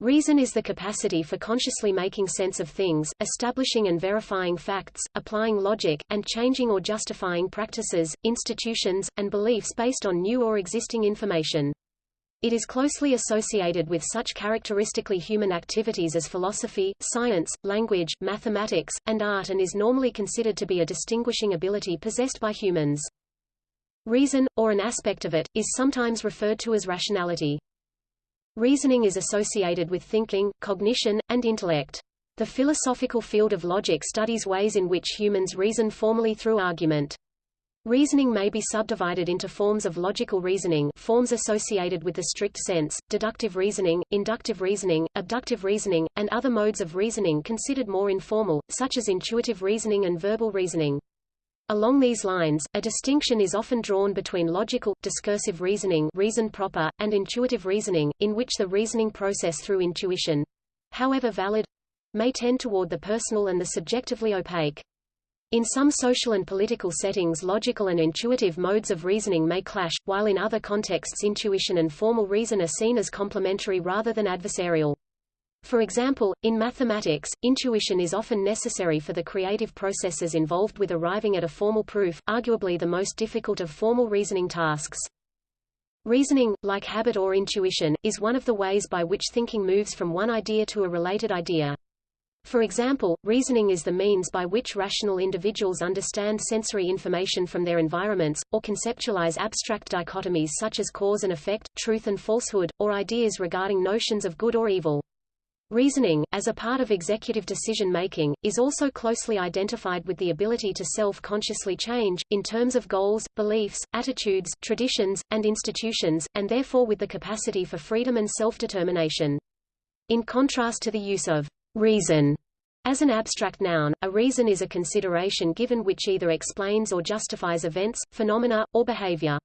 Reason is the capacity for consciously making sense of things, establishing and verifying facts, applying logic, and changing or justifying practices, institutions, and beliefs based on new or existing information. It is closely associated with such characteristically human activities as philosophy, science, language, mathematics, and art and is normally considered to be a distinguishing ability possessed by humans. Reason, or an aspect of it, is sometimes referred to as rationality. Reasoning is associated with thinking, cognition, and intellect. The philosophical field of logic studies ways in which humans reason formally through argument. Reasoning may be subdivided into forms of logical reasoning forms associated with the strict sense, deductive reasoning, inductive reasoning, abductive reasoning, and other modes of reasoning considered more informal, such as intuitive reasoning and verbal reasoning. Along these lines, a distinction is often drawn between logical, discursive reasoning reason proper, and intuitive reasoning, in which the reasoning process through intuition—however valid—may tend toward the personal and the subjectively opaque. In some social and political settings logical and intuitive modes of reasoning may clash, while in other contexts intuition and formal reason are seen as complementary rather than adversarial. For example, in mathematics, intuition is often necessary for the creative processes involved with arriving at a formal proof, arguably the most difficult of formal reasoning tasks. Reasoning, like habit or intuition, is one of the ways by which thinking moves from one idea to a related idea. For example, reasoning is the means by which rational individuals understand sensory information from their environments, or conceptualize abstract dichotomies such as cause and effect, truth and falsehood, or ideas regarding notions of good or evil. Reasoning, as a part of executive decision-making, is also closely identified with the ability to self-consciously change, in terms of goals, beliefs, attitudes, traditions, and institutions, and therefore with the capacity for freedom and self-determination. In contrast to the use of reason as an abstract noun, a reason is a consideration given which either explains or justifies events, phenomena, or behavior.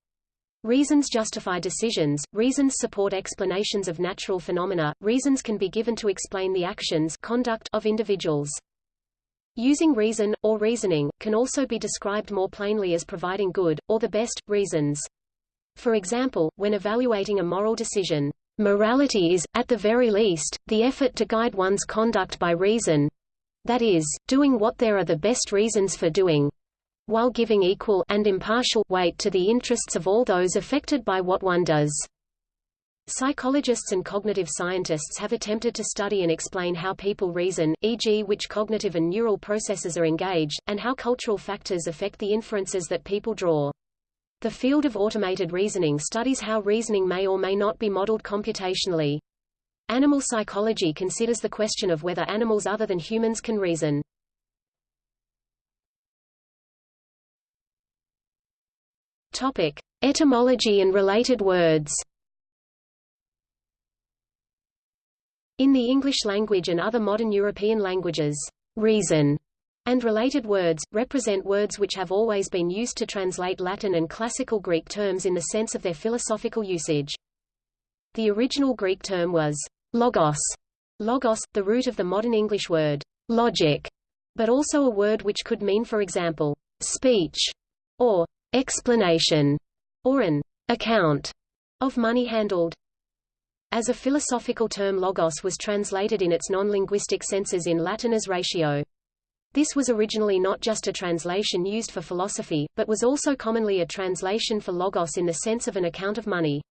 Reasons justify decisions, reasons support explanations of natural phenomena, reasons can be given to explain the actions conduct of individuals. Using reason, or reasoning, can also be described more plainly as providing good, or the best, reasons. For example, when evaluating a moral decision, morality is, at the very least, the effort to guide one's conduct by reason that is, doing what there are the best reasons for doing, while giving equal and impartial weight to the interests of all those affected by what one does. Psychologists and cognitive scientists have attempted to study and explain how people reason, e.g. which cognitive and neural processes are engaged, and how cultural factors affect the inferences that people draw. The field of automated reasoning studies how reasoning may or may not be modeled computationally. Animal psychology considers the question of whether animals other than humans can reason. Topic: Etymology and related words. In the English language and other modern European languages, reason and related words, represent words which have always been used to translate Latin and classical Greek terms in the sense of their philosophical usage. The original Greek term was logos, logos, the root of the modern English word logic, but also a word which could mean for example, speech, or explanation, or an account of money handled. As a philosophical term logos was translated in its non-linguistic senses in Latin as ratio. This was originally not just a translation used for philosophy, but was also commonly a translation for logos in the sense of an account of money.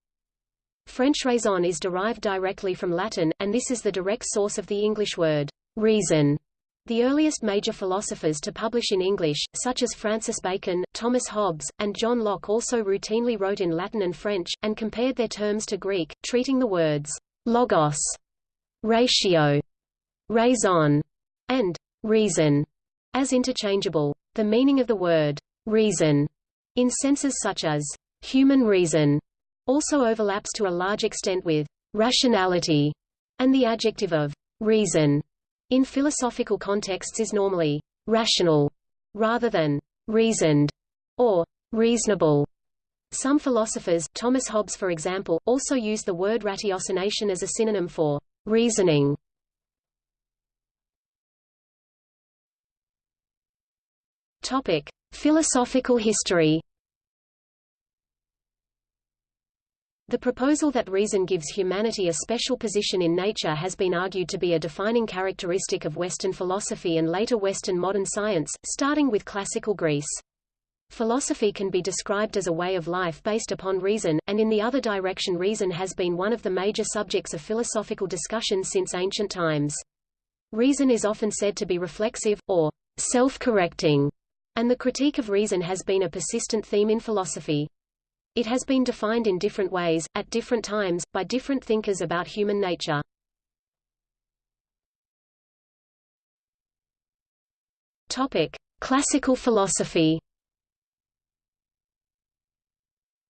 French raison is derived directly from Latin, and this is the direct source of the English word reason. The earliest major philosophers to publish in English, such as Francis Bacon, Thomas Hobbes, and John Locke also routinely wrote in Latin and French, and compared their terms to Greek, treating the words logos, ratio, raison, and reason as interchangeable. The meaning of the word reason in senses such as human reason also overlaps to a large extent with rationality, and the adjective of reason in philosophical contexts is normally rational rather than reasoned or reasonable. Some philosophers, Thomas Hobbes for example, also use the word ratiocination as a synonym for reasoning. Topic: Philosophical history. The proposal that reason gives humanity a special position in nature has been argued to be a defining characteristic of Western philosophy and later Western modern science, starting with classical Greece. Philosophy can be described as a way of life based upon reason, and in the other direction reason has been one of the major subjects of philosophical discussion since ancient times. Reason is often said to be reflexive, or self-correcting, and the critique of reason has been a persistent theme in philosophy. It has been defined in different ways, at different times, by different thinkers about human nature. Topic: Classical philosophy.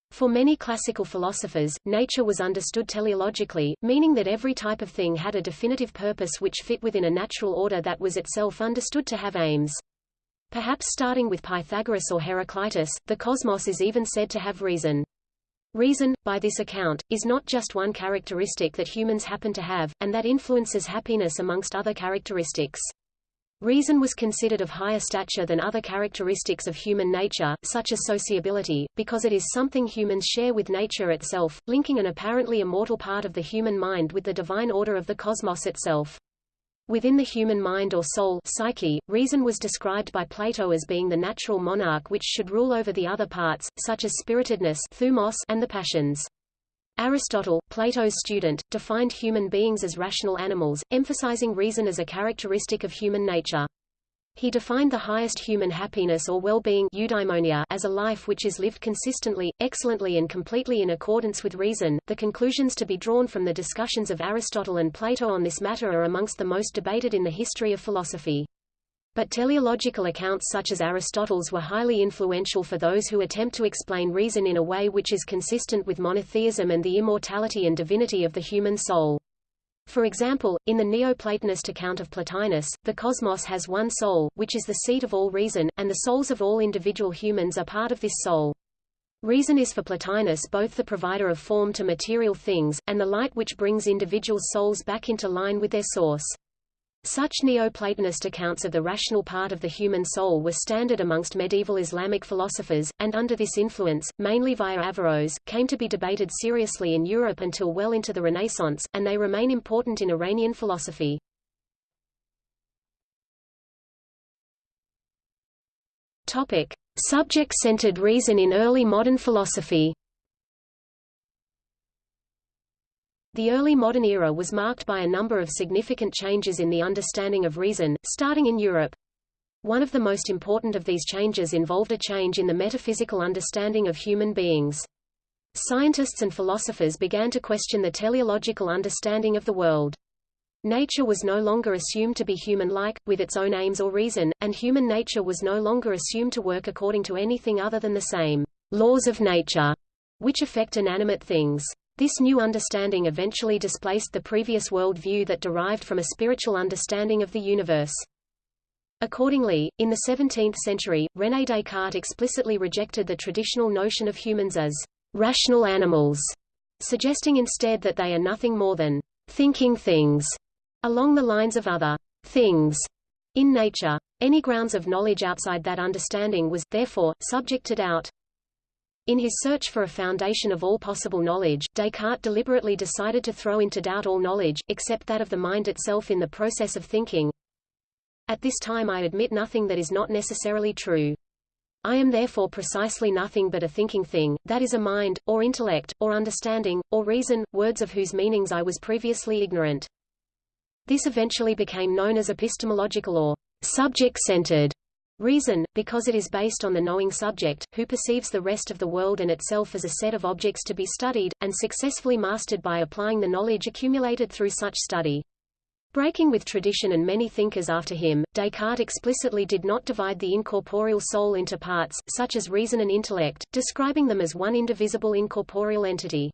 For many classical philosophers, nature was understood teleologically, meaning that every type of thing had a definitive purpose which fit within a natural order that was itself understood to have aims. Perhaps starting with Pythagoras or Heraclitus, the cosmos is even said to have reason. Reason, by this account, is not just one characteristic that humans happen to have, and that influences happiness amongst other characteristics. Reason was considered of higher stature than other characteristics of human nature, such as sociability, because it is something humans share with nature itself, linking an apparently immortal part of the human mind with the divine order of the cosmos itself. Within the human mind or soul psyche, reason was described by Plato as being the natural monarch which should rule over the other parts, such as spiritedness thumos and the passions. Aristotle, Plato's student, defined human beings as rational animals, emphasizing reason as a characteristic of human nature. He defined the highest human happiness or well-being as a life which is lived consistently, excellently and completely in accordance with reason. The conclusions to be drawn from the discussions of Aristotle and Plato on this matter are amongst the most debated in the history of philosophy. But teleological accounts such as Aristotle's were highly influential for those who attempt to explain reason in a way which is consistent with monotheism and the immortality and divinity of the human soul. For example, in the Neoplatonist account of Plotinus, the cosmos has one soul, which is the seat of all reason, and the souls of all individual humans are part of this soul. Reason is for Plotinus both the provider of form to material things, and the light which brings individual souls back into line with their source. Such Neoplatonist accounts of the rational part of the human soul were standard amongst medieval Islamic philosophers, and under this influence, mainly via Averroes, came to be debated seriously in Europe until well into the Renaissance, and they remain important in Iranian philosophy. Subject-centered reason in early modern philosophy. The early modern era was marked by a number of significant changes in the understanding of reason, starting in Europe. One of the most important of these changes involved a change in the metaphysical understanding of human beings. Scientists and philosophers began to question the teleological understanding of the world. Nature was no longer assumed to be human-like, with its own aims or reason, and human nature was no longer assumed to work according to anything other than the same laws of nature, which affect inanimate things. This new understanding eventually displaced the previous world view that derived from a spiritual understanding of the universe. Accordingly, in the 17th century, René Descartes explicitly rejected the traditional notion of humans as rational animals, suggesting instead that they are nothing more than thinking things, along the lines of other things in nature. Any grounds of knowledge outside that understanding was, therefore, subject to doubt. In his search for a foundation of all possible knowledge, Descartes deliberately decided to throw into doubt all knowledge, except that of the mind itself in the process of thinking. At this time I admit nothing that is not necessarily true. I am therefore precisely nothing but a thinking thing, that is a mind, or intellect, or understanding, or reason, words of whose meanings I was previously ignorant. This eventually became known as epistemological or subject-centered Reason, because it is based on the knowing subject, who perceives the rest of the world and itself as a set of objects to be studied, and successfully mastered by applying the knowledge accumulated through such study. Breaking with tradition and many thinkers after him, Descartes explicitly did not divide the incorporeal soul into parts, such as reason and intellect, describing them as one indivisible incorporeal entity.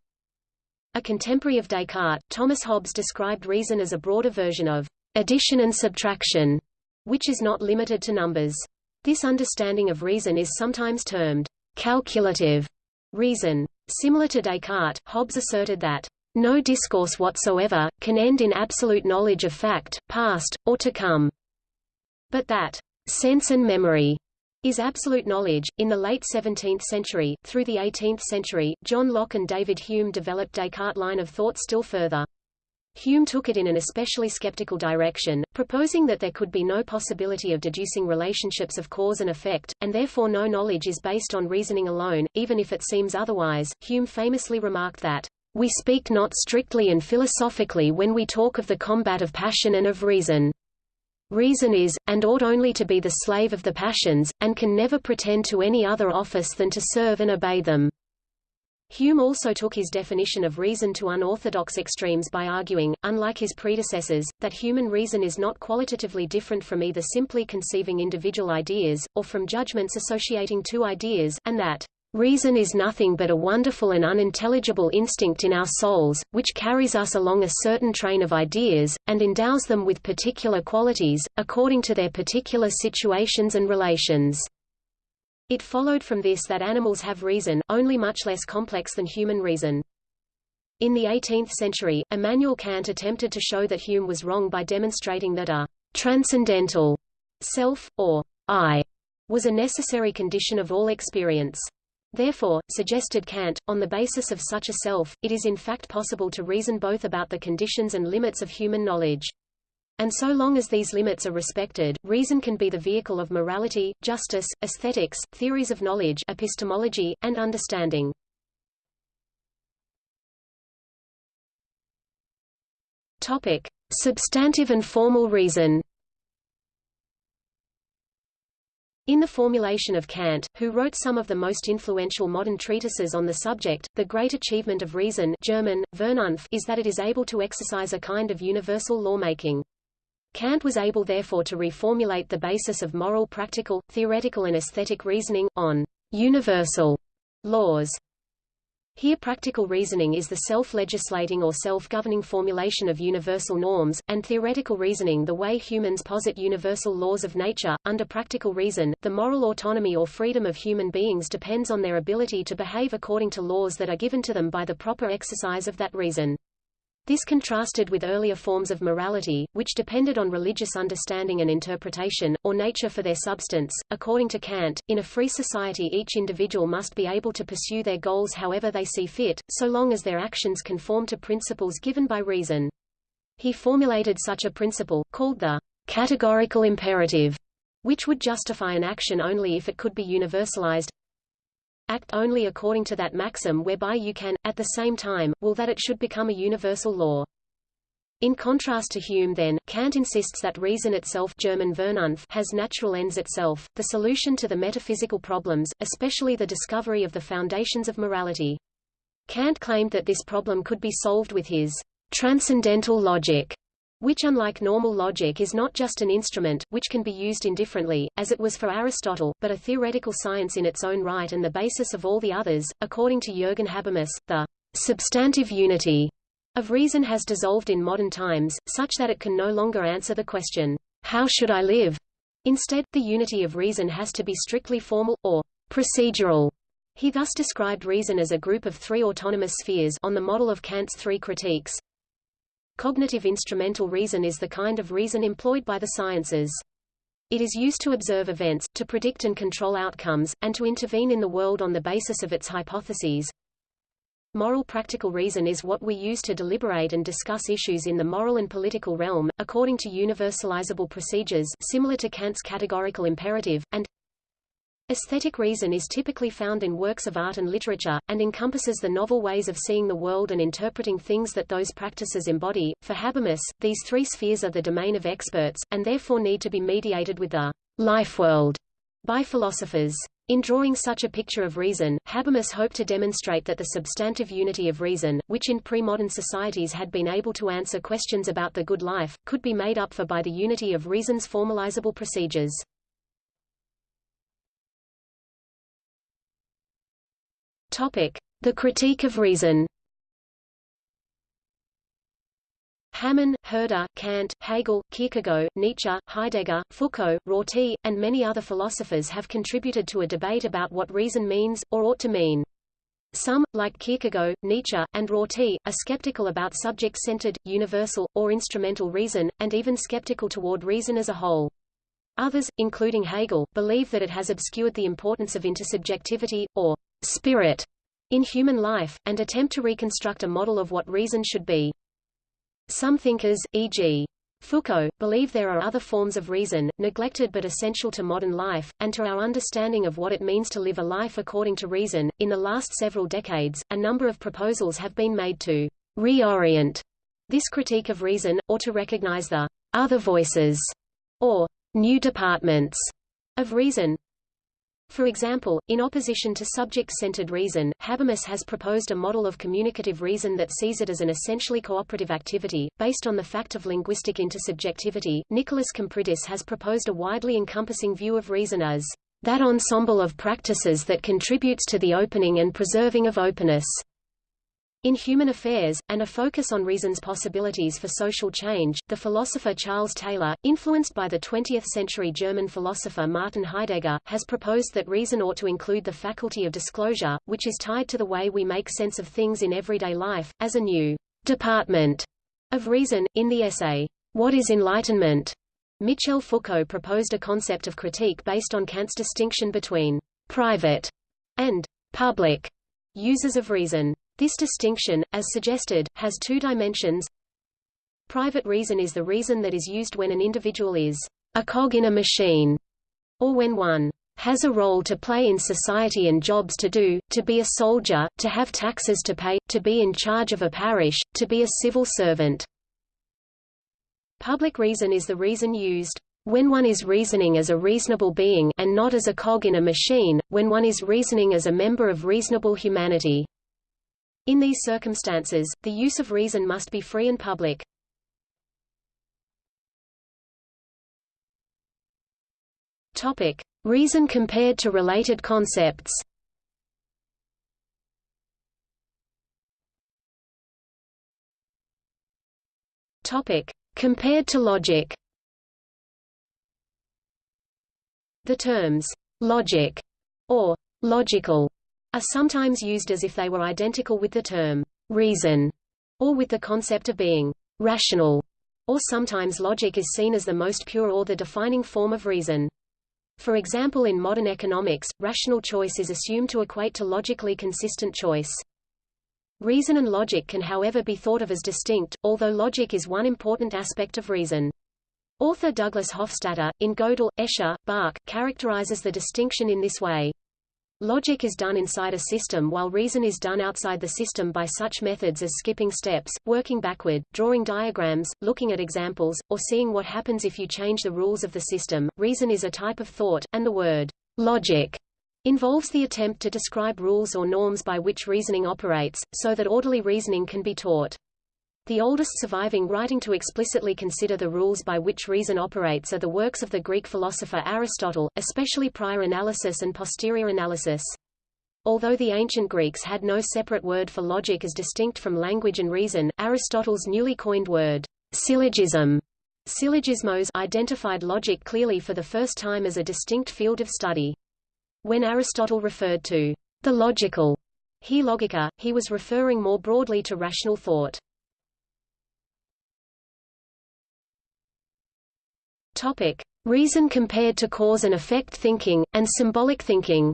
A contemporary of Descartes, Thomas Hobbes described reason as a broader version of addition and subtraction, which is not limited to numbers. This understanding of reason is sometimes termed calculative reason. Similar to Descartes, Hobbes asserted that no discourse whatsoever, can end in absolute knowledge of fact, past, or to come. But that sense and memory is absolute knowledge. In the late 17th century, through the 18th century, John Locke and David Hume developed Descartes' line of thought still further. Hume took it in an especially skeptical direction, proposing that there could be no possibility of deducing relationships of cause and effect, and therefore no knowledge is based on reasoning alone, even if it seems otherwise. Hume famously remarked that, We speak not strictly and philosophically when we talk of the combat of passion and of reason. Reason is, and ought only to be the slave of the passions, and can never pretend to any other office than to serve and obey them. Hume also took his definition of reason to unorthodox extremes by arguing, unlike his predecessors, that human reason is not qualitatively different from either simply conceiving individual ideas, or from judgments associating two ideas, and that Reason is nothing but a wonderful and unintelligible instinct in our souls, which carries us along a certain train of ideas, and endows them with particular qualities, according to their particular situations and relations. It followed from this that animals have reason, only much less complex than human reason. In the 18th century, Immanuel Kant attempted to show that Hume was wrong by demonstrating that a transcendental self, or I, was a necessary condition of all experience. Therefore, suggested Kant, on the basis of such a self, it is in fact possible to reason both about the conditions and limits of human knowledge. And so long as these limits are respected, reason can be the vehicle of morality, justice, aesthetics, theories of knowledge epistemology, and understanding. Topic. Substantive and formal reason In the formulation of Kant, who wrote some of the most influential modern treatises on the subject, the great achievement of reason German, Vernunft is that it is able to exercise a kind of universal lawmaking. Kant was able therefore to reformulate the basis of moral practical, theoretical and aesthetic reasoning, on universal laws. Here practical reasoning is the self-legislating or self-governing formulation of universal norms, and theoretical reasoning the way humans posit universal laws of nature. Under practical reason, the moral autonomy or freedom of human beings depends on their ability to behave according to laws that are given to them by the proper exercise of that reason. This contrasted with earlier forms of morality, which depended on religious understanding and interpretation, or nature for their substance. According to Kant, in a free society each individual must be able to pursue their goals however they see fit, so long as their actions conform to principles given by reason. He formulated such a principle, called the categorical imperative, which would justify an action only if it could be universalized, act only according to that maxim whereby you can, at the same time, will that it should become a universal law. In contrast to Hume then, Kant insists that reason itself German Vernunft has natural ends itself, the solution to the metaphysical problems, especially the discovery of the foundations of morality. Kant claimed that this problem could be solved with his transcendental logic, which unlike normal logic is not just an instrument, which can be used indifferently, as it was for Aristotle, but a theoretical science in its own right and the basis of all the others. According to Jürgen Habermas, the substantive unity of reason has dissolved in modern times, such that it can no longer answer the question, how should I live? Instead, the unity of reason has to be strictly formal, or procedural. He thus described reason as a group of three autonomous spheres on the model of Kant's three critiques, Cognitive instrumental reason is the kind of reason employed by the sciences. It is used to observe events, to predict and control outcomes, and to intervene in the world on the basis of its hypotheses. Moral practical reason is what we use to deliberate and discuss issues in the moral and political realm, according to universalizable procedures similar to Kant's categorical imperative, and Aesthetic reason is typically found in works of art and literature, and encompasses the novel ways of seeing the world and interpreting things that those practices embody. For Habermas, these three spheres are the domain of experts, and therefore need to be mediated with the life world by philosophers. In drawing such a picture of reason, Habermas hoped to demonstrate that the substantive unity of reason, which in pre-modern societies had been able to answer questions about the good life, could be made up for by the unity of reason's formalizable procedures. The Critique of Reason. Hamann, Herder, Kant, Hegel, Kierkegaard, Nietzsche, Heidegger, Foucault, Rorty, and many other philosophers have contributed to a debate about what reason means, or ought to mean. Some, like Kierkegaard, Nietzsche, and Rorty, are skeptical about subject-centered, universal, or instrumental reason, and even skeptical toward reason as a whole. Others, including Hegel, believe that it has obscured the importance of intersubjectivity, or spirit, in human life, and attempt to reconstruct a model of what reason should be. Some thinkers, e.g. Foucault, believe there are other forms of reason, neglected but essential to modern life, and to our understanding of what it means to live a life according to reason. In the last several decades, a number of proposals have been made to reorient this critique of reason, or to recognize the other voices, or new departments of reason. For example, in opposition to subject-centered reason, Habermas has proposed a model of communicative reason that sees it as an essentially cooperative activity, based on the fact of linguistic intersubjectivity. Nikolas Kompridis has proposed a widely encompassing view of reason as that ensemble of practices that contributes to the opening and preserving of openness. In Human Affairs, and a focus on reason's possibilities for social change, the philosopher Charles Taylor, influenced by the 20th-century German philosopher Martin Heidegger, has proposed that reason ought to include the faculty of disclosure, which is tied to the way we make sense of things in everyday life, as a new department of reason. In the essay, What is Enlightenment? Michel Foucault proposed a concept of critique based on Kant's distinction between private and public uses of reason. This distinction, as suggested, has two dimensions. Private reason is the reason that is used when an individual is a cog in a machine, or when one has a role to play in society and jobs to do, to be a soldier, to have taxes to pay, to be in charge of a parish, to be a civil servant. Public reason is the reason used when one is reasoning as a reasonable being and not as a cog in a machine, when one is reasoning as a member of reasonable humanity. In these circumstances, the use of reason must be free and public. Topic: Reason compared to related concepts. Topic: Compared to logic. The terms logic or logical are sometimes used as if they were identical with the term reason, or with the concept of being rational, or sometimes logic is seen as the most pure or the defining form of reason. For example in modern economics, rational choice is assumed to equate to logically consistent choice. Reason and logic can however be thought of as distinct, although logic is one important aspect of reason. Author Douglas Hofstadter, in Gödel, Escher, Bach, characterizes the distinction in this way. Logic is done inside a system while reason is done outside the system by such methods as skipping steps, working backward, drawing diagrams, looking at examples, or seeing what happens if you change the rules of the system. Reason is a type of thought, and the word logic involves the attempt to describe rules or norms by which reasoning operates, so that orderly reasoning can be taught. The oldest surviving writing to explicitly consider the rules by which reason operates are the works of the Greek philosopher Aristotle, especially Prior Analytics and Posterior Analytics. Although the ancient Greeks had no separate word for logic as distinct from language and reason, Aristotle's newly coined word, syllogism, syllogismos identified logic clearly for the first time as a distinct field of study. When Aristotle referred to the logical, he logica, he was referring more broadly to rational thought. Topic: Reason compared to cause and effect thinking, and symbolic thinking.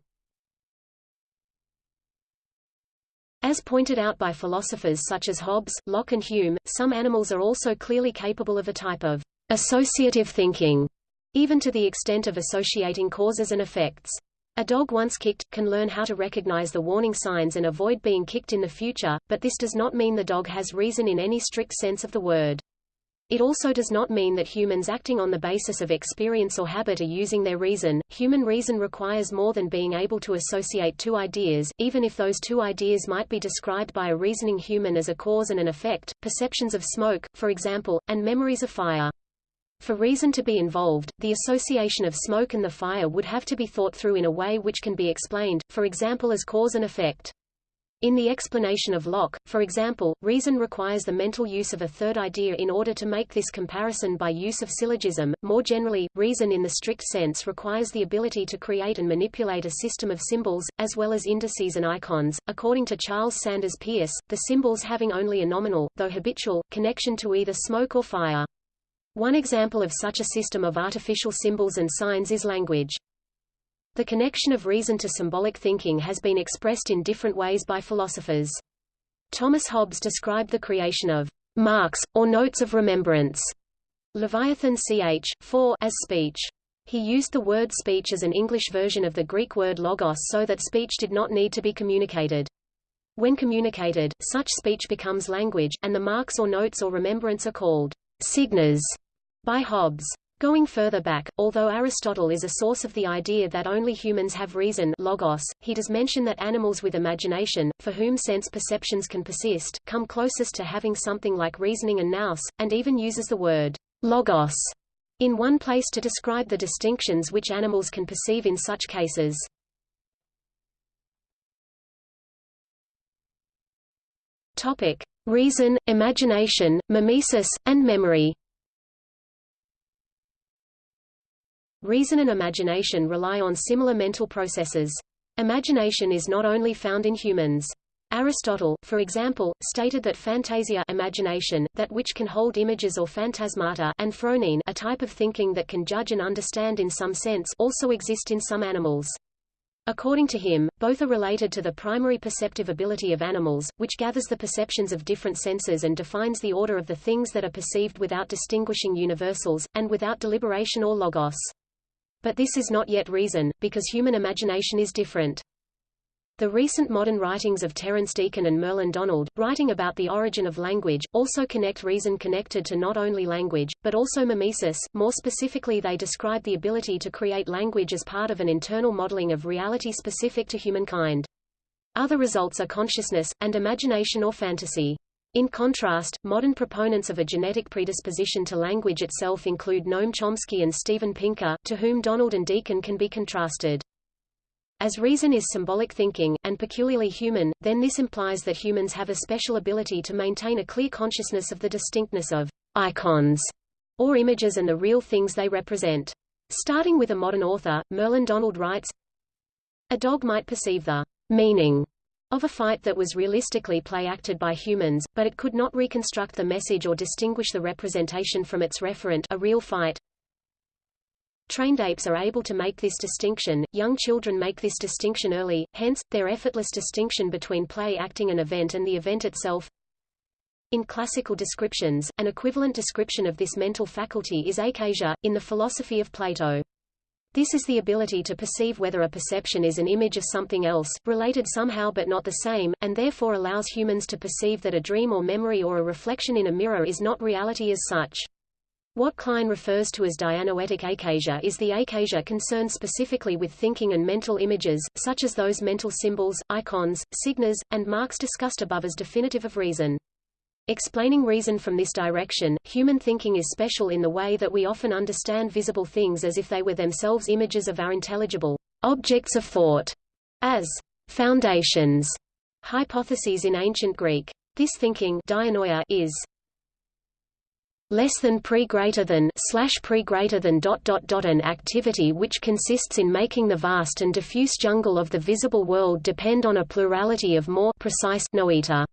As pointed out by philosophers such as Hobbes, Locke and Hume, some animals are also clearly capable of a type of associative thinking, even to the extent of associating causes and effects. A dog once kicked, can learn how to recognize the warning signs and avoid being kicked in the future, but this does not mean the dog has reason in any strict sense of the word. It also does not mean that humans acting on the basis of experience or habit are using their reason. Human reason requires more than being able to associate two ideas, even if those two ideas might be described by a reasoning human as a cause and an effect, perceptions of smoke, for example, and memories of fire. For reason to be involved, the association of smoke and the fire would have to be thought through in a way which can be explained, for example as cause and effect. In the explanation of Locke, for example, reason requires the mental use of a third idea in order to make this comparison by use of syllogism. More generally, reason in the strict sense requires the ability to create and manipulate a system of symbols, as well as indices and icons. According to Charles Sanders Peirce, the symbols having only a nominal, though habitual, connection to either smoke or fire. One example of such a system of artificial symbols and signs is language. The connection of reason to symbolic thinking has been expressed in different ways by philosophers. Thomas Hobbes described the creation of marks, or notes of remembrance, Leviathan ch. 4 as speech. He used the word speech as an English version of the Greek word logos so that speech did not need to be communicated. When communicated, such speech becomes language, and the marks or notes or remembrance are called signas by Hobbes. Going further back, although Aristotle is a source of the idea that only humans have reason logos, he does mention that animals with imagination, for whom sense perceptions can persist, come closest to having something like reasoning and nous, and even uses the word logos in one place to describe the distinctions which animals can perceive in such cases. Topic: Reason, imagination, mimesis, and memory. Reason and imagination rely on similar mental processes. Imagination is not only found in humans. Aristotle, for example, stated that phantasia imagination, that which can hold images or phantasmata and phronein a type of thinking that can judge and understand in some sense also exist in some animals. According to him, both are related to the primary perceptive ability of animals, which gathers the perceptions of different senses and defines the order of the things that are perceived without distinguishing universals, and without deliberation or logos. But this is not yet reason, because human imagination is different. The recent modern writings of Terence Deacon and Merlin Donald, writing about the origin of language, also connect reason connected to not only language, but also mimesis. More specifically they describe the ability to create language as part of an internal modeling of reality specific to humankind. Other results are consciousness, and imagination or fantasy. In contrast, modern proponents of a genetic predisposition to language itself include Noam Chomsky and Steven Pinker, to whom Donald and Deacon can be contrasted. As reason is symbolic thinking, and peculiarly human, then this implies that humans have a special ability to maintain a clear consciousness of the distinctness of icons, or images and the real things they represent. Starting with a modern author, Merlin Donald writes, A dog might perceive the meaning of a fight that was realistically play-acted by humans, but it could not reconstruct the message or distinguish the representation from its referent a real fight. Trained apes are able to make this distinction, young children make this distinction early, hence, their effortless distinction between play acting an event and the event itself. In classical descriptions, an equivalent description of this mental faculty is eikasia, in the philosophy of Plato. This is the ability to perceive whether a perception is an image of something else, related somehow but not the same, and therefore allows humans to perceive that a dream or memory or a reflection in a mirror is not reality as such. What Klein refers to as dianoetic eikasia is the eikasia concerned specifically with thinking and mental images, such as those mental symbols, icons, signas, and marks discussed above as definitive of reason. Explaining reason from this direction, human thinking is special in the way that we often understand visible things as if they were themselves images of our intelligible objects of thought, as foundations, hypotheses in ancient Greek. This thinking dianoia is less than pre greater than slash pre greater than dot dot dot an activity which consists in making the vast and diffuse jungle of the visible world depend on a plurality of more precise noeta.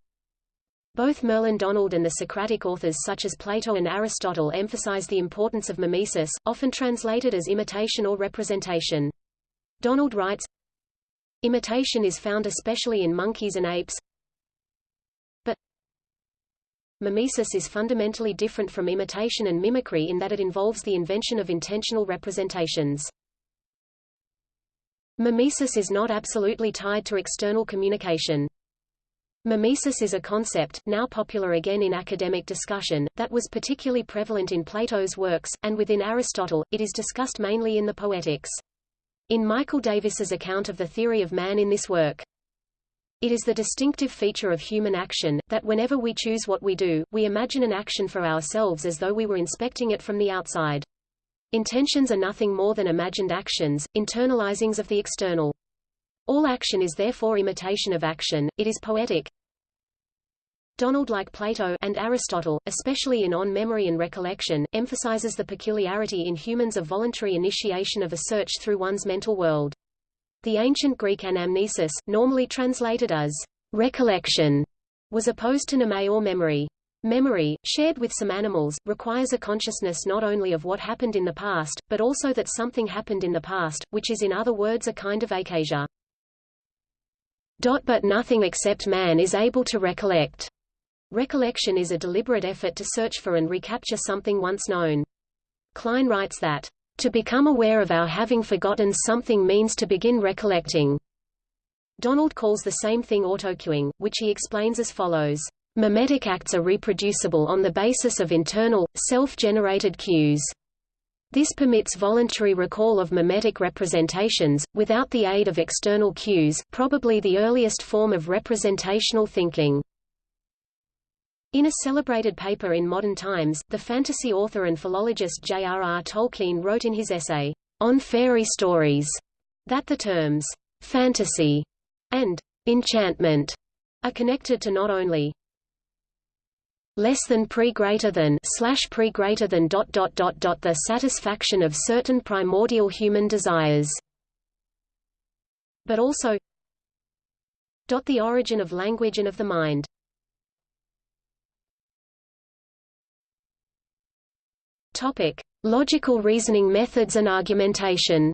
Both Merlin Donald and the Socratic authors such as Plato and Aristotle emphasize the importance of mimesis, often translated as imitation or representation. Donald writes, Imitation is found especially in monkeys and apes, but mimesis is fundamentally different from imitation and mimicry in that it involves the invention of intentional representations. Mimesis is not absolutely tied to external communication. Mimesis is a concept, now popular again in academic discussion, that was particularly prevalent in Plato's works, and within Aristotle, it is discussed mainly in the Poetics. In Michael Davis's account of the theory of man in this work, it is the distinctive feature of human action, that whenever we choose what we do, we imagine an action for ourselves as though we were inspecting it from the outside. Intentions are nothing more than imagined actions, internalizings of the external. All action is therefore imitation of action, it is poetic. Donald like Plato and Aristotle, especially in On Memory and Recollection, emphasizes the peculiarity in humans of voluntary initiation of a search through one's mental world. The ancient Greek anamnesis, normally translated as recollection, was opposed to mneme or memory. Memory, shared with some animals, requires a consciousness not only of what happened in the past, but also that something happened in the past, which is in other words a kind of eikasia. But nothing except man is able to recollect. Recollection is a deliberate effort to search for and recapture something once known. Klein writes that, "...to become aware of our having forgotten something means to begin recollecting." Donald calls the same thing autocueing, which he explains as follows. Mimetic acts are reproducible on the basis of internal, self-generated cues. This permits voluntary recall of mimetic representations, without the aid of external cues, probably the earliest form of representational thinking. In a celebrated paper in Modern Times, the fantasy author and philologist J.R.R. Tolkien wrote in his essay, On Fairy Stories, that the terms, fantasy and enchantment are connected to not only less than pre greater than slash pre greater than dot dot dot dot the satisfaction of certain primordial human desires. But also dot the origin of language and of the mind. Topic logical reasoning methods and argumentation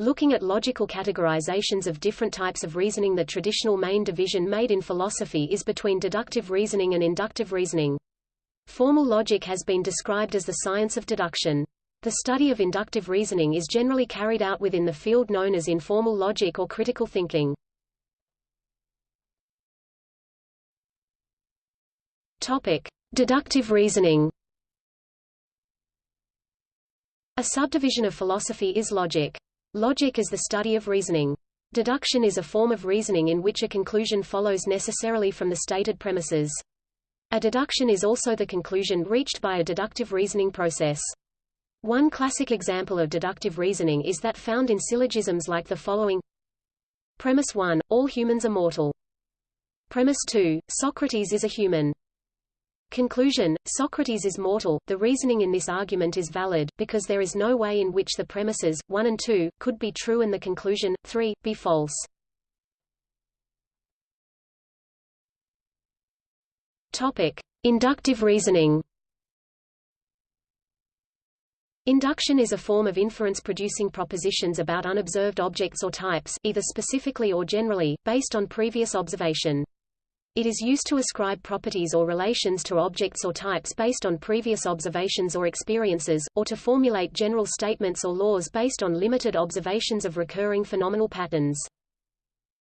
Looking at logical categorizations of different types of reasoning the traditional main division made in philosophy is between deductive reasoning and inductive reasoning. Formal logic has been described as the science of deduction. The study of inductive reasoning is generally carried out within the field known as informal logic or critical thinking. Topic: Deductive reasoning. A subdivision of philosophy is logic. Logic is the study of reasoning. Deduction is a form of reasoning in which a conclusion follows necessarily from the stated premises. A deduction is also the conclusion reached by a deductive reasoning process. One classic example of deductive reasoning is that found in syllogisms like the following Premise 1, all humans are mortal. Premise 2, Socrates is a human. Conclusion, Socrates is mortal. The reasoning in this argument is valid, because there is no way in which the premises, 1 and 2, could be true and the conclusion, 3, be false. Topic. Inductive reasoning Induction is a form of inference producing propositions about unobserved objects or types, either specifically or generally, based on previous observation. It is used to ascribe properties or relations to objects or types based on previous observations or experiences, or to formulate general statements or laws based on limited observations of recurring phenomenal patterns.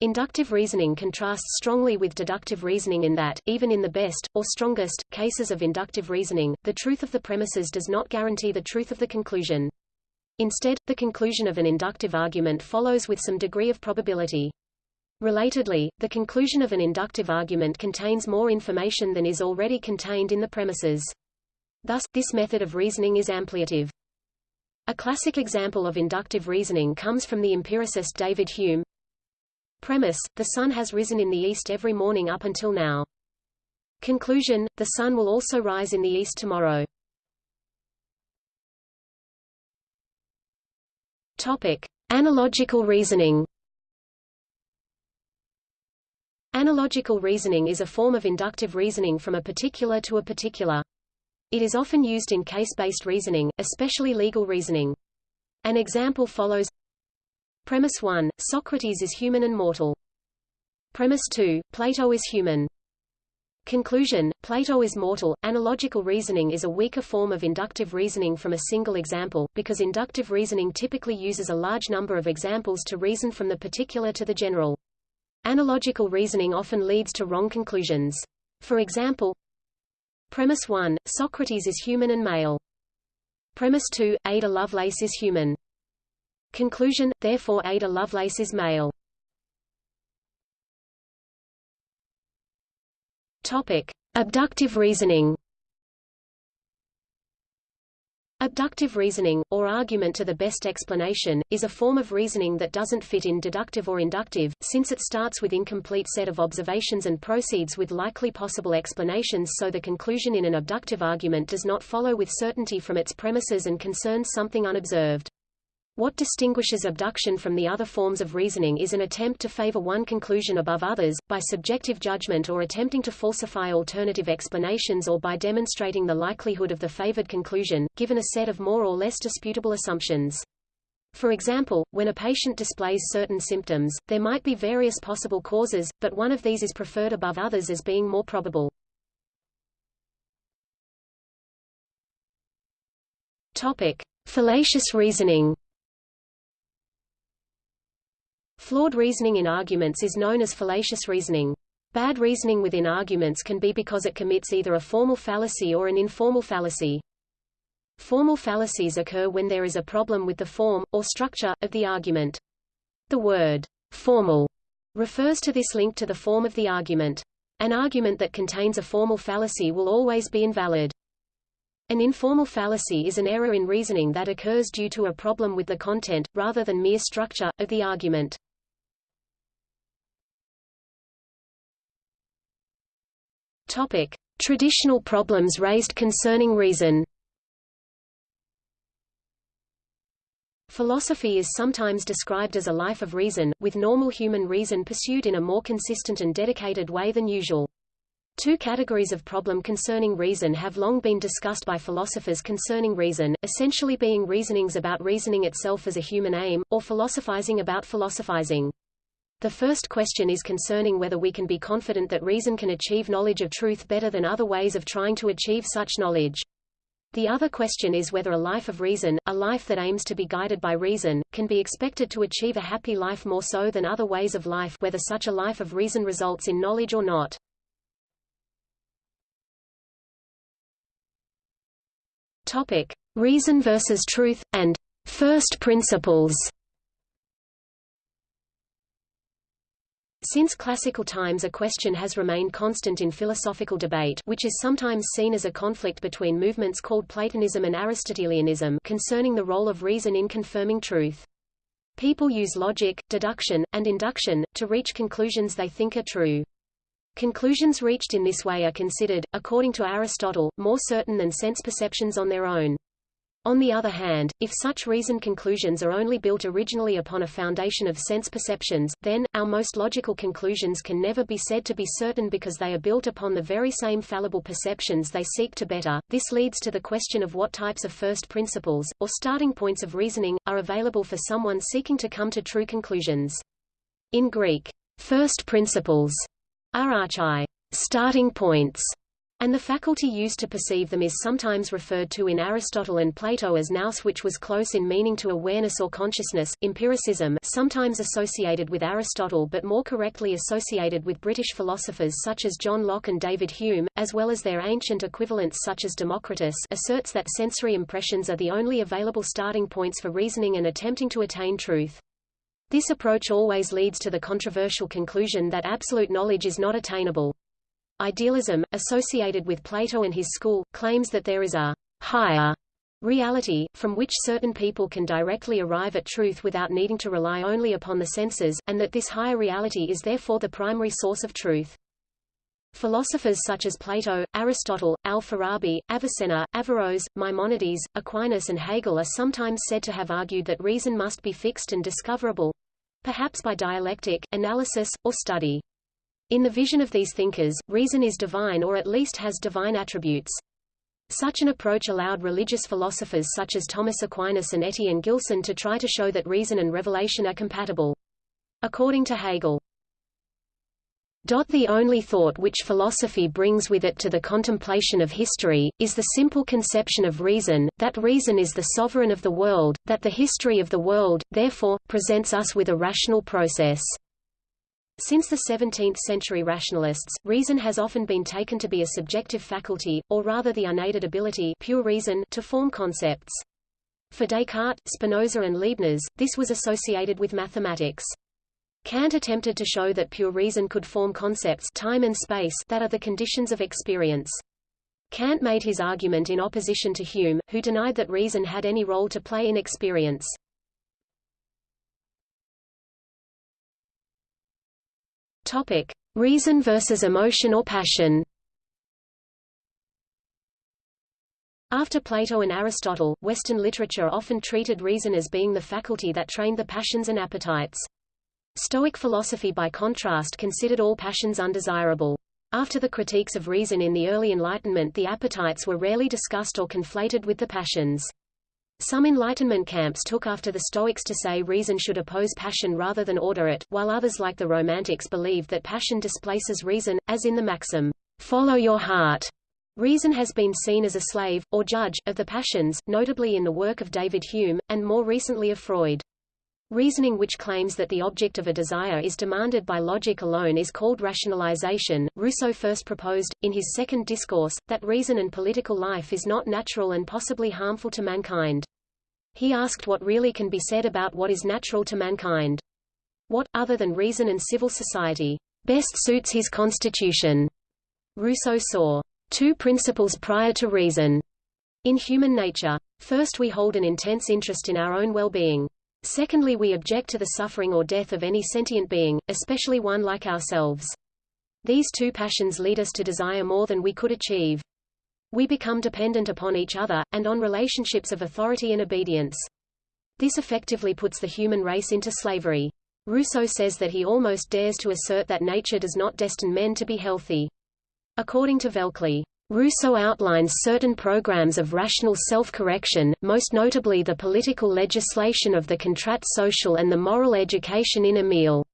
Inductive reasoning contrasts strongly with deductive reasoning in that, even in the best, or strongest, cases of inductive reasoning, the truth of the premises does not guarantee the truth of the conclusion. Instead, the conclusion of an inductive argument follows with some degree of probability. Relatedly, the conclusion of an inductive argument contains more information than is already contained in the premises. Thus, this method of reasoning is ampliative. A classic example of inductive reasoning comes from the empiricist David Hume. Premise, the sun has risen in the east every morning up until now. Conclusion, the sun will also rise in the east tomorrow. Topic. Analogical reasoning Analogical reasoning is a form of inductive reasoning from a particular to a particular. It is often used in case-based reasoning, especially legal reasoning. An example follows Premise 1, Socrates is human and mortal. Premise 2, Plato is human. Conclusion, Plato is mortal. Analogical reasoning is a weaker form of inductive reasoning from a single example, because inductive reasoning typically uses a large number of examples to reason from the particular to the general. Analogical reasoning often leads to wrong conclusions. For example, Premise 1, Socrates is human and male. Premise 2, Ada Lovelace is human. Conclusion, therefore Ada Lovelace is male. Topic. Abductive reasoning Abductive reasoning, or argument to the best explanation, is a form of reasoning that doesn't fit in deductive or inductive, since it starts with incomplete set of observations and proceeds with likely possible explanations so the conclusion in an abductive argument does not follow with certainty from its premises and concerns something unobserved. What distinguishes abduction from the other forms of reasoning is an attempt to favor one conclusion above others, by subjective judgment or attempting to falsify alternative explanations or by demonstrating the likelihood of the favored conclusion, given a set of more or less disputable assumptions. For example, when a patient displays certain symptoms, there might be various possible causes, but one of these is preferred above others as being more probable. Topic. Fallacious reasoning Flawed reasoning in arguments is known as fallacious reasoning. Bad reasoning within arguments can be because it commits either a formal fallacy or an informal fallacy. Formal fallacies occur when there is a problem with the form, or structure, of the argument. The word formal refers to this link to the form of the argument. An argument that contains a formal fallacy will always be invalid. An informal fallacy is an error in reasoning that occurs due to a problem with the content, rather than mere structure, of the argument. Topic: Traditional problems raised concerning reason. Philosophy is sometimes described as a life of reason, with normal human reason pursued in a more consistent and dedicated way than usual. Two categories of problem concerning reason have long been discussed by philosophers concerning reason, essentially being reasonings about reasoning itself as a human aim, or philosophizing about philosophizing. The first question is concerning whether we can be confident that reason can achieve knowledge of truth better than other ways of trying to achieve such knowledge. The other question is whether a life of reason, a life that aims to be guided by reason, can be expected to achieve a happy life more so than other ways of life whether such a life of reason results in knowledge or not. Topic: Reason versus truth and first principles. Since classical times a question has remained constant in philosophical debate which is sometimes seen as a conflict between movements called Platonism and Aristotelianism concerning the role of reason in confirming truth. People use logic, deduction, and induction, to reach conclusions they think are true. Conclusions reached in this way are considered, according to Aristotle, more certain than sense perceptions on their own. On the other hand, if such reasoned conclusions are only built originally upon a foundation of sense perceptions, then, our most logical conclusions can never be said to be certain because they are built upon the very same fallible perceptions they seek to better. This leads to the question of what types of first principles, or starting points of reasoning, are available for someone seeking to come to true conclusions. In Greek, first principles are archai, starting points, and the faculty used to perceive them is sometimes referred to in Aristotle and Plato as nous which was close in meaning to awareness or consciousness, empiricism sometimes associated with Aristotle but more correctly associated with British philosophers such as John Locke and David Hume, as well as their ancient equivalents such as Democritus asserts that sensory impressions are the only available starting points for reasoning and attempting to attain truth. This approach always leads to the controversial conclusion that absolute knowledge is not attainable. Idealism, associated with Plato and his school, claims that there is a higher reality, from which certain people can directly arrive at truth without needing to rely only upon the senses, and that this higher reality is therefore the primary source of truth. Philosophers such as Plato, Aristotle, Al-Farabi, Avicenna, Averroes, Maimonides, Aquinas and Hegel are sometimes said to have argued that reason must be fixed and discoverable—perhaps by dialectic, analysis, or study. In the vision of these thinkers, reason is divine or at least has divine attributes. Such an approach allowed religious philosophers such as Thomas Aquinas and Etienne Gilson to try to show that reason and revelation are compatible. According to Hegel, the only thought which philosophy brings with it to the contemplation of history, is the simple conception of reason, that reason is the sovereign of the world, that the history of the world, therefore, presents us with a rational process. Since the 17th-century rationalists, reason has often been taken to be a subjective faculty, or rather the unaided ability pure reason to form concepts. For Descartes, Spinoza and Leibniz, this was associated with mathematics. Kant attempted to show that pure reason could form concepts time and space that are the conditions of experience. Kant made his argument in opposition to Hume, who denied that reason had any role to play in experience. Topic: Reason versus emotion or passion. After Plato and Aristotle, Western literature often treated reason as being the faculty that trained the passions and appetites. Stoic philosophy by contrast considered all passions undesirable. After the critiques of reason in the early Enlightenment the appetites were rarely discussed or conflated with the passions. Some Enlightenment camps took after the Stoics to say reason should oppose passion rather than order it, while others like the Romantics believed that passion displaces reason, as in the maxim, follow your heart. Reason has been seen as a slave, or judge, of the passions, notably in the work of David Hume, and more recently of Freud. Reasoning which claims that the object of a desire is demanded by logic alone is called rationalization. Rousseau first proposed, in his second discourse, that reason and political life is not natural and possibly harmful to mankind. He asked what really can be said about what is natural to mankind. What, other than reason and civil society, best suits his constitution? Rousseau saw two principles prior to reason in human nature. First we hold an intense interest in our own well-being. Secondly we object to the suffering or death of any sentient being, especially one like ourselves. These two passions lead us to desire more than we could achieve. We become dependent upon each other, and on relationships of authority and obedience. This effectively puts the human race into slavery. Rousseau says that he almost dares to assert that nature does not destine men to be healthy. According to Velkley, Rousseau outlines certain programs of rational self-correction, most notably the political legislation of the contrat social and the moral education in Emile.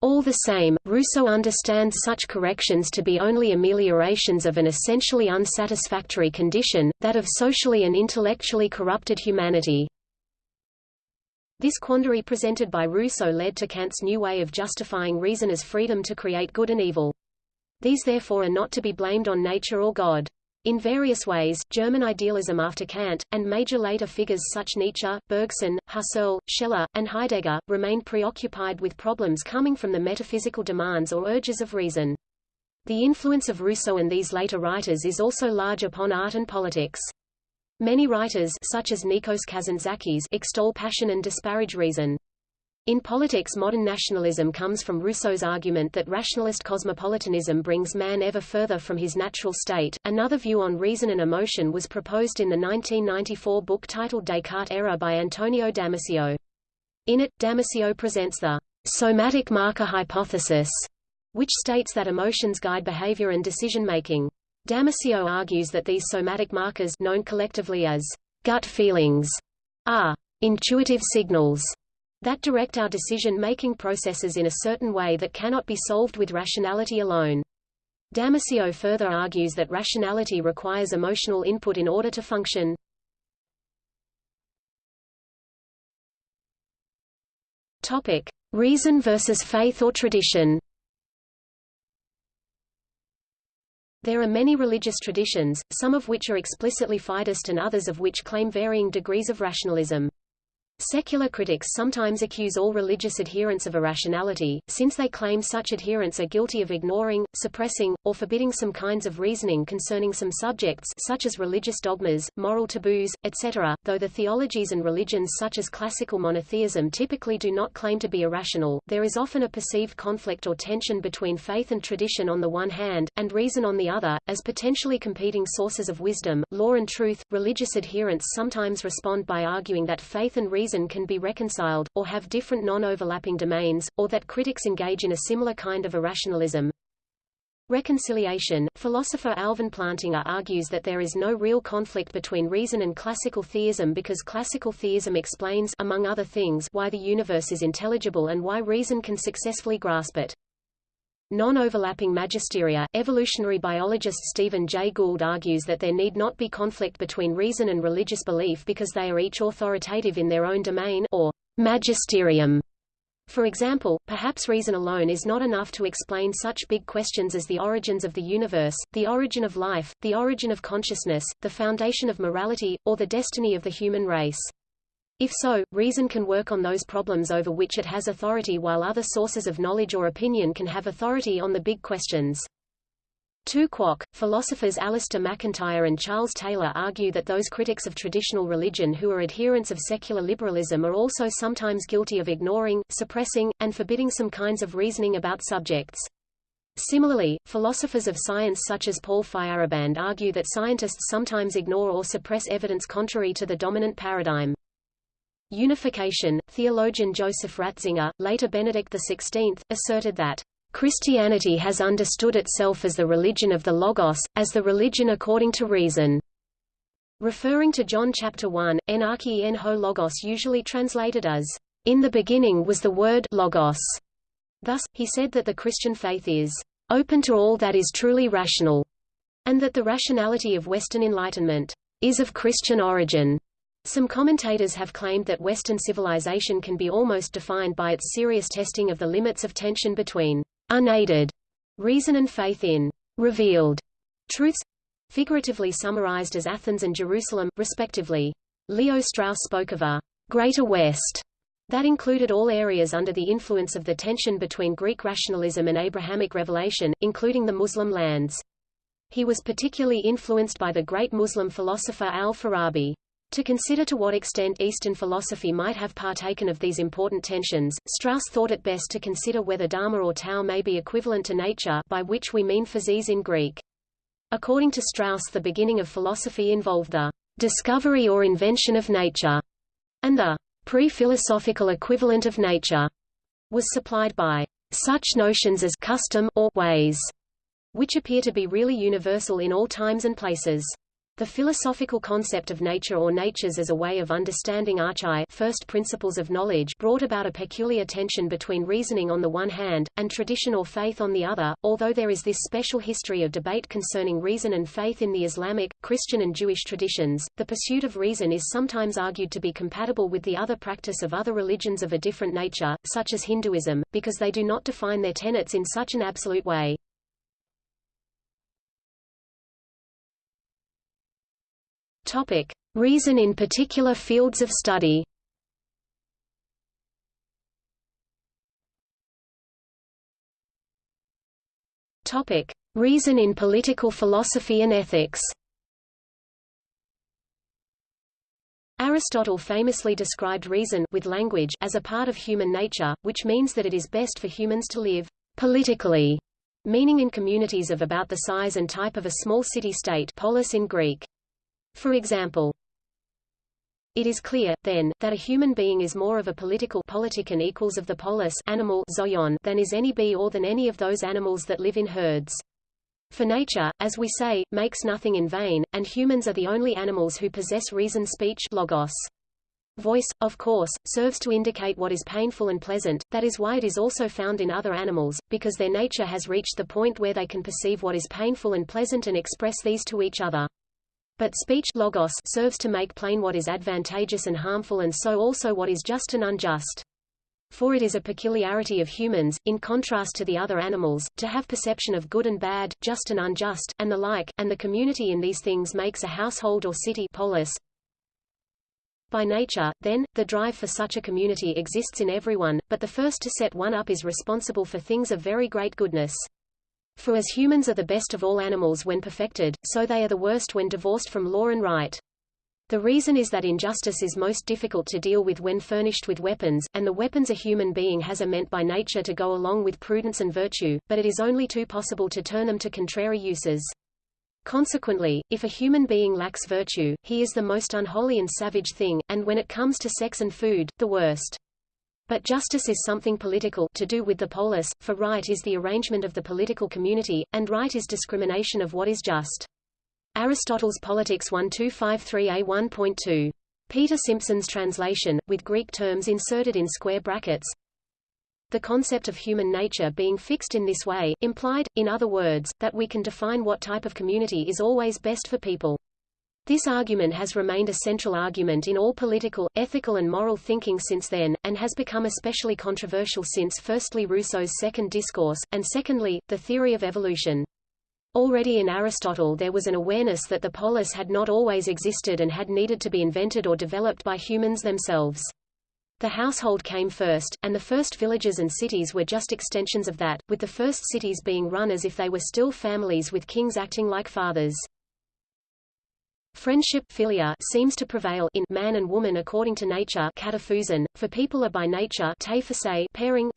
All the same, Rousseau understands such corrections to be only ameliorations of an essentially unsatisfactory condition, that of socially and intellectually corrupted humanity. This quandary presented by Rousseau led to Kant's new way of justifying reason as freedom to create good and evil. These therefore are not to be blamed on nature or God. In various ways, German idealism after Kant, and major later figures such Nietzsche, Bergson, Husserl, Scheler, and Heidegger, remained preoccupied with problems coming from the metaphysical demands or urges of reason. The influence of Rousseau and these later writers is also large upon art and politics. Many writers such as Nikos Kazantzakis extol passion and disparage reason. In politics modern nationalism comes from Rousseau's argument that rationalist cosmopolitanism brings man ever further from his natural state. Another view on reason and emotion was proposed in the 1994 book titled Descartes' Error by Antonio Damasio. In it, Damasio presents the somatic marker hypothesis, which states that emotions guide behavior and decision-making. Damasio argues that these somatic markers known collectively as gut feelings are intuitive signals that direct our decision-making processes in a certain way that cannot be solved with rationality alone. Damasio further argues that rationality requires emotional input in order to function. Topic: Reason versus faith or tradition. There are many religious traditions, some of which are explicitly fideist and others of which claim varying degrees of rationalism. Secular critics sometimes accuse all religious adherents of irrationality, since they claim such adherents are guilty of ignoring, suppressing, or forbidding some kinds of reasoning concerning some subjects such as religious dogmas, moral taboos, etc., though the theologies and religions such as classical monotheism typically do not claim to be irrational, there is often a perceived conflict or tension between faith and tradition on the one hand, and reason on the other, as potentially competing sources of wisdom, law and truth. Religious adherents sometimes respond by arguing that faith and reason reason can be reconciled, or have different non-overlapping domains, or that critics engage in a similar kind of irrationalism. Reconciliation Philosopher Alvin Plantinga argues that there is no real conflict between reason and classical theism because classical theism explains among other things why the universe is intelligible and why reason can successfully grasp it. Non-overlapping magisteria, evolutionary biologist Stephen Jay Gould argues that there need not be conflict between reason and religious belief because they are each authoritative in their own domain or magisterium. For example, perhaps reason alone is not enough to explain such big questions as the origins of the universe, the origin of life, the origin of consciousness, the foundation of morality, or the destiny of the human race. If so, reason can work on those problems over which it has authority while other sources of knowledge or opinion can have authority on the big questions. Tu quoque, philosophers Alasdair MacIntyre and Charles Taylor argue that those critics of traditional religion who are adherents of secular liberalism are also sometimes guilty of ignoring, suppressing, and forbidding some kinds of reasoning about subjects. Similarly, philosophers of science such as Paul Feyerabend argue that scientists sometimes ignore or suppress evidence contrary to the dominant paradigm. Unification, theologian Joseph Ratzinger, later Benedict XVI, asserted that Christianity has understood itself as the religion of the Logos, as the religion according to reason. Referring to John chapter 1, enarchi en ho logos usually translated as, In the beginning was the word logos. Thus, he said that the Christian faith is open to all that is truly rational, and that the rationality of Western Enlightenment is of Christian origin. Some commentators have claimed that Western civilization can be almost defined by its serious testing of the limits of tension between unaided reason and faith in revealed truths, figuratively summarized as Athens and Jerusalem, respectively. Leo Strauss spoke of a Greater West that included all areas under the influence of the tension between Greek rationalism and Abrahamic revelation, including the Muslim lands. He was particularly influenced by the great Muslim philosopher al-Farabi. To consider to what extent Eastern philosophy might have partaken of these important tensions, Strauss thought it best to consider whether Dharma or Tao may be equivalent to nature by which we mean physis in Greek. According to Strauss the beginning of philosophy involved the discovery or invention of nature, and the pre-philosophical equivalent of nature was supplied by such notions as custom or ways, which appear to be really universal in all times and places. The philosophical concept of nature or natures as a way of understanding archai first principles of knowledge brought about a peculiar tension between reasoning on the one hand, and tradition or faith on the other, although there is this special history of debate concerning reason and faith in the Islamic, Christian and Jewish traditions. The pursuit of reason is sometimes argued to be compatible with the other practice of other religions of a different nature, such as Hinduism, because they do not define their tenets in such an absolute way. Topic: Reason in particular fields of study. Topic: Reason in political philosophy and ethics. Aristotle famously described reason with language as a part of human nature, which means that it is best for humans to live politically, meaning in communities of about the size and type of a small city-state polis in Greek. For example, it is clear, then, that a human being is more of a political politikon equals of the polis animal zoon than is any bee or than any of those animals that live in herds. For nature, as we say, makes nothing in vain, and humans are the only animals who possess reason speech logos. Voice, of course, serves to indicate what is painful and pleasant, that is why it is also found in other animals, because their nature has reached the point where they can perceive what is painful and pleasant and express these to each other. But speech logos serves to make plain what is advantageous and harmful and so also what is just and unjust. For it is a peculiarity of humans, in contrast to the other animals, to have perception of good and bad, just and unjust, and the like, and the community in these things makes a household or city polis. By nature, then, the drive for such a community exists in everyone, but the first to set one up is responsible for things of very great goodness. For as humans are the best of all animals when perfected, so they are the worst when divorced from law and right. The reason is that injustice is most difficult to deal with when furnished with weapons, and the weapons a human being has are meant by nature to go along with prudence and virtue, but it is only too possible to turn them to contrary uses. Consequently, if a human being lacks virtue, he is the most unholy and savage thing, and when it comes to sex and food, the worst. But justice is something political to do with the polis, for right is the arrangement of the political community, and right is discrimination of what is just. Aristotle's Politics 1253a 1.2. Peter Simpson's translation, with Greek terms inserted in square brackets. The concept of human nature being fixed in this way, implied, in other words, that we can define what type of community is always best for people. This argument has remained a central argument in all political, ethical and moral thinking since then, and has become especially controversial since firstly Rousseau's Second Discourse, and secondly, the theory of evolution. Already in Aristotle there was an awareness that the polis had not always existed and had needed to be invented or developed by humans themselves. The household came first, and the first villages and cities were just extensions of that, with the first cities being run as if they were still families with kings acting like fathers. Friendship philia seems to prevail in man and woman according to nature kata phusin, for people are by nature pairing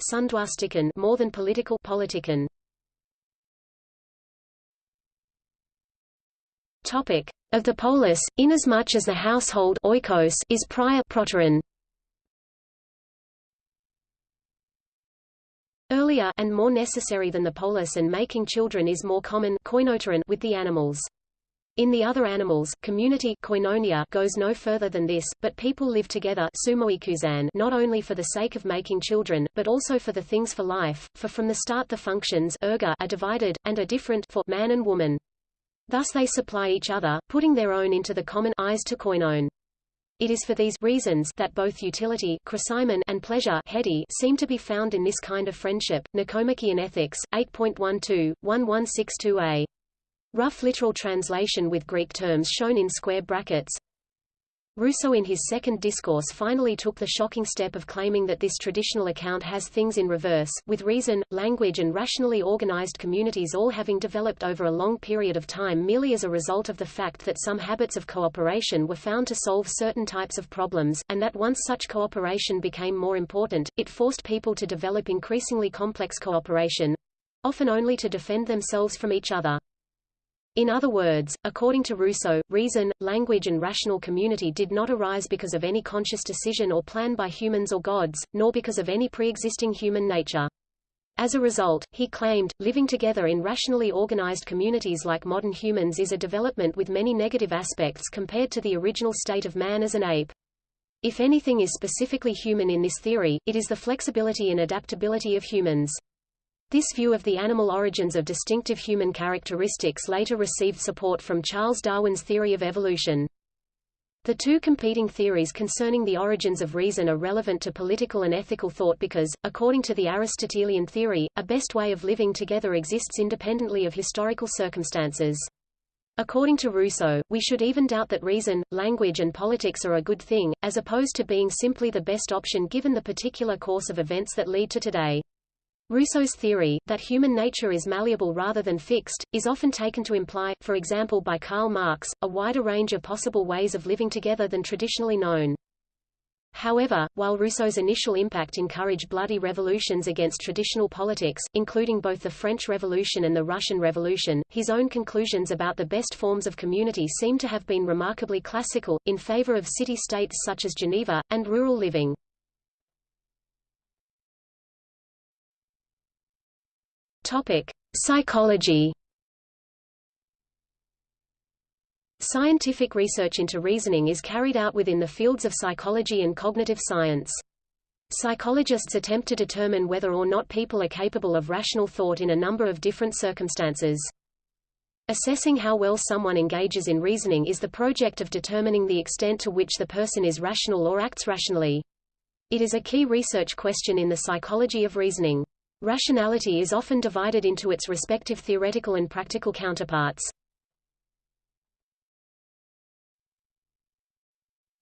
more than political politikon. Topic. Of the polis, inasmuch as the household oikos is prior proteron. Earlier and more necessary than the polis and making children is more common with the animals. In the other animals, community koinonia goes no further than this, but people live together not only for the sake of making children, but also for the things for life, for from the start the functions erga are divided, and are different for man and woman. Thus they supply each other, putting their own into the common eis to koinon. It is for these reasons that both utility and pleasure seem to be found in this kind of friendship. Nicomachean Ethics, 8.12, 1162a. Rough literal translation with Greek terms shown in square brackets. Rousseau in his second discourse finally took the shocking step of claiming that this traditional account has things in reverse, with reason, language and rationally organized communities all having developed over a long period of time merely as a result of the fact that some habits of cooperation were found to solve certain types of problems, and that once such cooperation became more important, it forced people to develop increasingly complex cooperation—often only to defend themselves from each other. In other words, according to Rousseau, reason, language and rational community did not arise because of any conscious decision or plan by humans or gods, nor because of any pre-existing human nature. As a result, he claimed, living together in rationally organized communities like modern humans is a development with many negative aspects compared to the original state of man as an ape. If anything is specifically human in this theory, it is the flexibility and adaptability of humans. This view of the animal origins of distinctive human characteristics later received support from Charles Darwin's theory of evolution. The two competing theories concerning the origins of reason are relevant to political and ethical thought because, according to the Aristotelian theory, a best way of living together exists independently of historical circumstances. According to Rousseau, we should even doubt that reason, language and politics are a good thing, as opposed to being simply the best option given the particular course of events that lead to today. Rousseau's theory, that human nature is malleable rather than fixed, is often taken to imply, for example by Karl Marx, a wider range of possible ways of living together than traditionally known. However, while Rousseau's initial impact encouraged bloody revolutions against traditional politics, including both the French Revolution and the Russian Revolution, his own conclusions about the best forms of community seem to have been remarkably classical, in favor of city-states such as Geneva, and rural living. Topic: Psychology. Scientific research into reasoning is carried out within the fields of psychology and cognitive science. Psychologists attempt to determine whether or not people are capable of rational thought in a number of different circumstances. Assessing how well someone engages in reasoning is the project of determining the extent to which the person is rational or acts rationally. It is a key research question in the psychology of reasoning. Rationality is often divided into its respective theoretical and practical counterparts.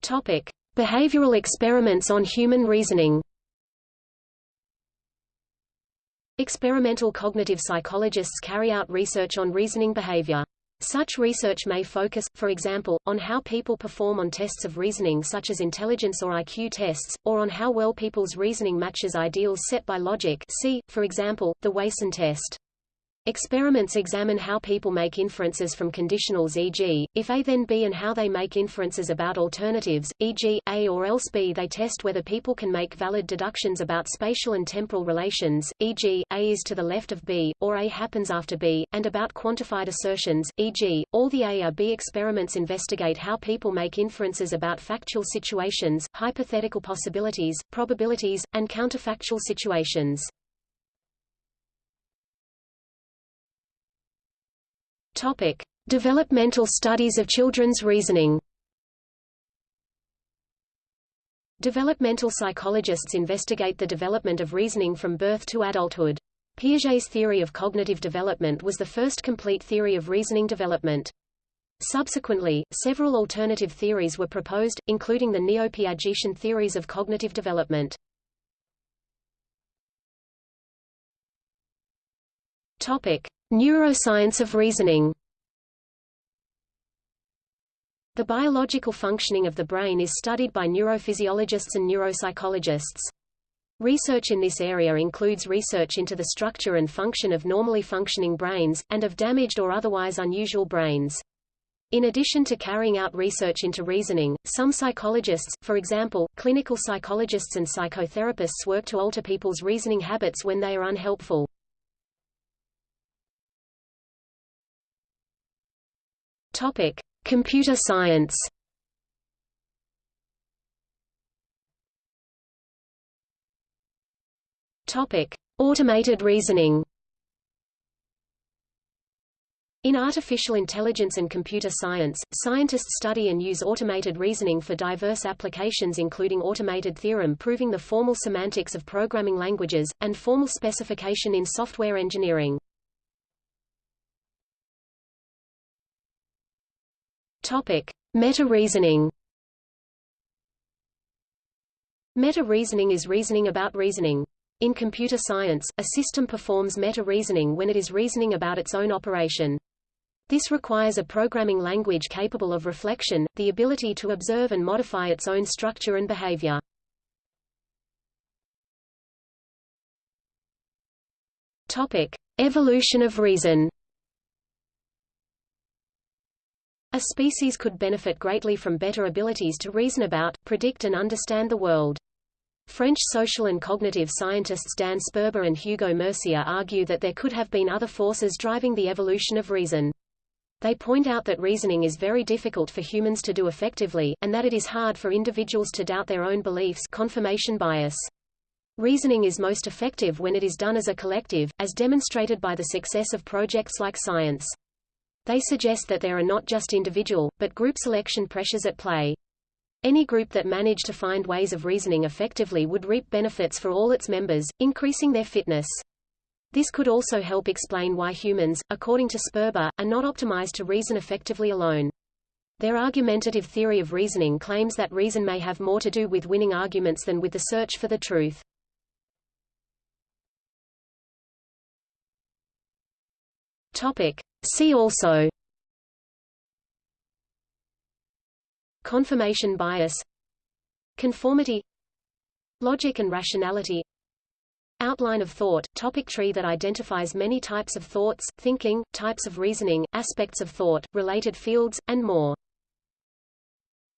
Topic: Behavioral experiments on human reasoning. Experimental cognitive psychologists carry out research on reasoning behavior. Such research may focus, for example, on how people perform on tests of reasoning such as intelligence or IQ tests, or on how well people's reasoning matches ideals set by logic see, for example, the Wason test. Experiments examine how people make inferences from conditionals e.g., if A then B and how they make inferences about alternatives, e.g., A or else B. They test whether people can make valid deductions about spatial and temporal relations, e.g., A is to the left of B, or A happens after B, and about quantified assertions, e.g., all the A or B experiments investigate how people make inferences about factual situations, hypothetical possibilities, probabilities, and counterfactual situations. Topic: Developmental studies of children's reasoning. Developmental psychologists investigate the development of reasoning from birth to adulthood. Piaget's theory of cognitive development was the first complete theory of reasoning development. Subsequently, several alternative theories were proposed, including the neo-Piagetian theories of cognitive development. Topic: Neuroscience of reasoning The biological functioning of the brain is studied by neurophysiologists and neuropsychologists. Research in this area includes research into the structure and function of normally functioning brains, and of damaged or otherwise unusual brains. In addition to carrying out research into reasoning, some psychologists, for example, clinical psychologists and psychotherapists work to alter people's reasoning habits when they are unhelpful. Topic: Computer science. Topic: Automated reasoning. In artificial intelligence and computer science, scientists study and use automated reasoning for diverse applications including automated theorem proving the formal semantics of programming languages, and formal specification in software engineering. Topic: Meta-reasoning. Meta-reasoning is reasoning about reasoning. In computer science, a system performs meta-reasoning when it is reasoning about its own operation. This requires a programming language capable of reflection, the ability to observe and modify its own structure and behavior. Topic: Evolution of reason. A species could benefit greatly from better abilities to reason about, predict and understand the world. French social and cognitive scientists Dan Sperber and Hugo Mercier argue that there could have been other forces driving the evolution of reason. They point out that reasoning is very difficult for humans to do effectively, and that it is hard for individuals to doubt their own beliefs confirmation bias. Reasoning is most effective when it is done as a collective, as demonstrated by the success of projects like science. They suggest that there are not just individual, but group selection pressures at play. Any group that managed to find ways of reasoning effectively would reap benefits for all its members, increasing their fitness. This could also help explain why humans, according to Sperber, are not optimized to reason effectively alone. Their argumentative theory of reasoning claims that reason may have more to do with winning arguments than with the search for the truth. Topic. See also Confirmation bias Conformity Logic and rationality Outline of thought, topic tree that identifies many types of thoughts, thinking, types of reasoning, aspects of thought, related fields, and more.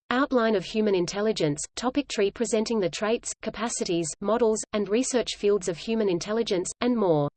Outline of human intelligence, topic tree presenting the traits, capacities, models, and research fields of human intelligence, and more.